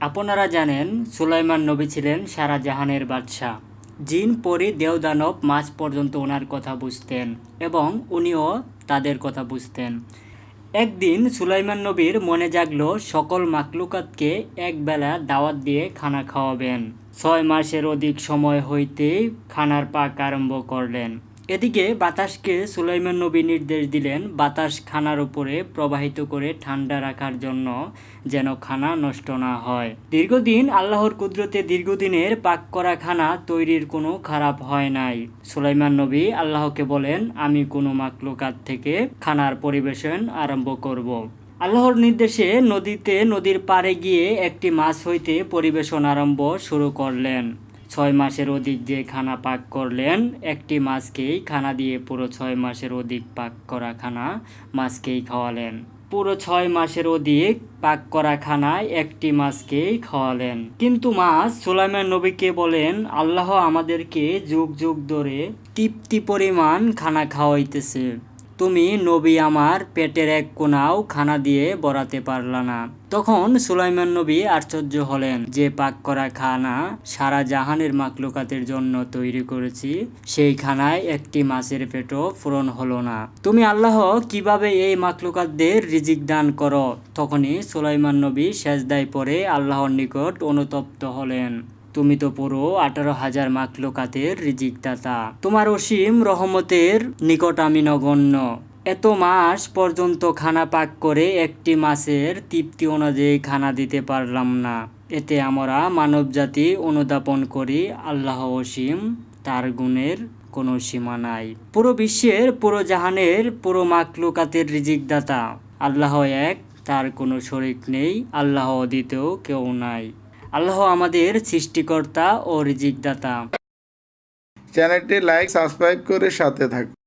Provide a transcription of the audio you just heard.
আপনারা জানেন, সুলাইমান নবী ছিলেন সারা জাহানের বাদশাহ। জিন পরি দেওদানব মাঝ পর্যন্ত ওনার কথা বুঝতেন এবং উনিও তাদের কথা বুঝতেন। একদিন সুলাইমান নবীর মনে জাগলো, সকল মাকলুকাতকে একবেলা দাওয়াত দিয়ে খানা খাওয়াবেন। ছয় মাসের অধিক সময় হইতেই খানার পাক আরম্ভ করলেন। এদিকে বাতাসকে সুলাইমান নবী নির্দেশ দিলেন, বাতাস খানার উপরে প্রবাহিত করে ঠান্ডা রাখার জন্য যেন খানা নষ্ট না হয়। দীর্ঘদিন আল্লাহর কুদরতে দীর্ঘদিনের পাক করা খানা তৈরির কোনো খারাপ হয় নাই। সুলাইমান নবী আল্লাহকে বলেন, আমি কোনো মাকলুকাত থেকে খানার পরিবেশন আরম্ভ করব। আল্লাহর নির্দেশে নদীতে নদীর পাড়ে গিয়ে একটি মাছ হইতে পরিবেশন আরম্ভ শুরু করলেন। ছয় মাসের অধিক যে খানা পাক করলেন, একটি মাছকেই খানা দিয়ে পুরো ছয় মাসের অধিক পাক করা খানা মাছকেই খাওয়ালেন। পুরো ছয় মাসের অধিক পাক করা খানায় একটি মাছকেই খাওয়ালেন। কিন্তু মাছ সুলাইমান নবীকে বলেন, আল্লাহ আমাদেরকে যুগ যুগ ধরে তৃপ্তি পরিমাণ খানা খাওয়াইতেছে। তুমি নবী আমার পেটের এক কোনাও খানা দিয়ে বরাতে পারলা না। তখন সুলাইমান নবী আশ্চর্য হলেন যে পাক করা খানা সারা জাহানের মাকলুকাতের জন্য তৈরি করেছি, সেই খানায় একটি মাছের পেটও পূরণ হলো না। তুমি আল্লাহ কীভাবে এই মাকলুকাতদের রিজিক দান করো? তখনই সুলাইমান নবী সেজদায় পরে আল্লাহর নিকট অনুতপ্ত হলেন। তুমি তো পুরো আঠারো হাজার মাকলুকাতের রিজিক দাতা তোমার অসীম রহমতের নিকট আমি নগণ্য। এত মাস পর্যন্ত খানা পাক করে একটি মাসের তৃপ্তি অনুযায়ী খানা দিতে পারলাম না। এতে আমরা মানবজাতি অনুদাপন করি, আল্লাহ অসীম, তার গুণের কোনো সীমা নাই। পুরো বিশ্বের পুরো জাহানের পুরো মাকলুকাতের রিজিক দাতা আল্লাহ এক, তার কোনো শরিক নেই, আল্লাহ দ্বিতীয় কেউ নাই। আল্লাহ আমাদের সৃষ্টিকর্তা ও রিজিকদাতা। চ্যানেলটি লাইক সাবস্ক্রাইব করে সাথে থাকুন।